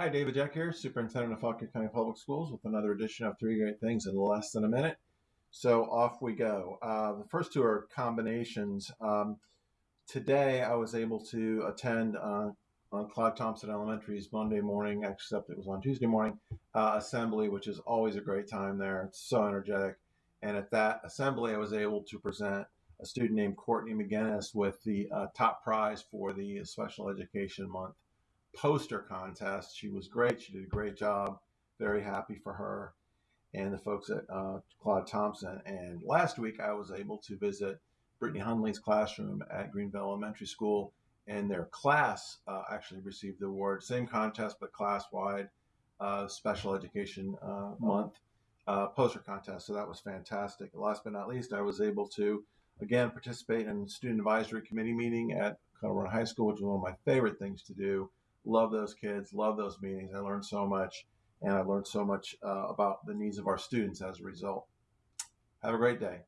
Hi, David Jeck here, Superintendent of Fauquier County Public Schools, with another edition of Three Great Things in less than a minute. So off we go. Uh, the first two are combinations. Um, today, I was able to attend uh, on Claude Thompson Elementary's Monday morning, except it was on Tuesday morning, uh, assembly, which is always a great time there. It's so energetic. And at that assembly, I was able to present a student named Courtney McGinnis with the uh, top prize for the Special Education Month poster contest. She was great. She did a great job. Very happy for her and the folks at uh, Claude Thompson. And last week, I was able to visit Brittany Hunley's classroom at Greenville Elementary School, and their class uh, actually received the award. Same contest, but class wide uh, Special Education uh, Month uh, poster contest. So that was fantastic. Last but not least, I was able to again participate in student advisory committee meeting at Colorado High School, which is one of my favorite things to do. Love those kids, love those meetings. I learned so much, and I learned so much uh, about the needs of our students as a result. Have a great day.